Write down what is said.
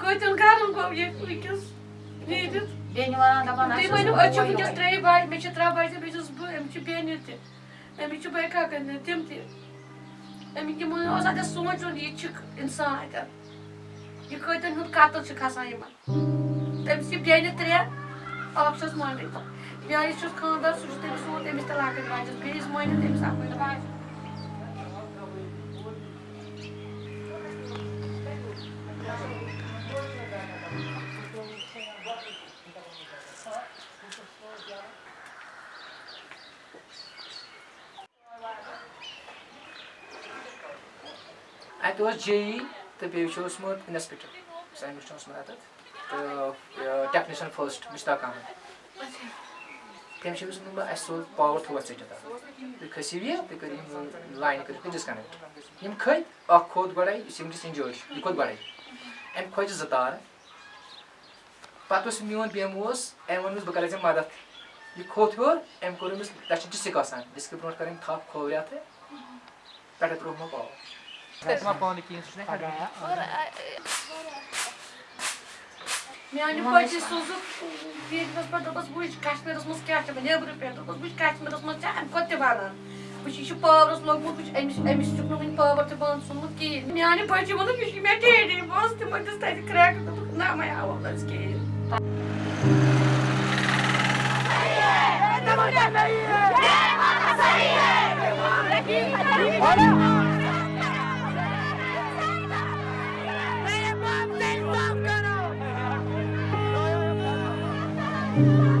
Koytun karım kovye flikis. Видит? Беню она на Ты мою, а чё будешь требовать? Мы чё требовать, мы чё сбуем, чё бенюты. А мы чё байкака, не тем ты. А мы не мы, а за солнце он ячик инсайдер. И какой-то нут катал чё касаемо. Там все беню требовать. options Monday. Ja issues come up, so just take soon, they Mr. Lack advantage, please, Monday, they Mr. Lack advantage. ات اوس جی تہٕ بیٚیہِ چھُ اوسمُت اِنسپیکٹر ساینس چھُ اوسمُت اَتٮ۪تھ تہٕ ٹیکنیشن فسٹ مشتاق احمد تم اہم سوز پاور تھوس ٹھیک تھی کھسو یہ تھی کر لائن کر ڈسکنیکٹ ہم کھت اخ کھوت گڑے اس دس انجوری یہ کھوت گڑے ام کھوت زٕ تارٕ پتہ اس میون بیمو اس ام ووٚنمس بہٕ کرے ژےٚ مدد یہ کھوت ہیوٚر ام کوٚر أمِس تتھ چھِ ڈِسِک آسان ڈِسکہِ برونٛٹھ کَرٕنۍ تھپھ کھوورِ اَتھٕ پٮ۪ٹھٕ ترٛوومو پاور Yani işsizlik firmas para bu kaç peros muskâçta ne bu peros bu kaç peros muskâçta hem kotte bana. Bu işi pavros log bu emiş emiş çukurun pavrtı bana sunmuk ki. Yani parça bunu bir şey meteydi. Bastı mı destaydı krak ne ama ya onlar ki. Hayır! Hayır! Hayır! Hayır! Hayır! Hayır! Hayır! Hayır! Hayır! Hayır! Hayır! Thank you.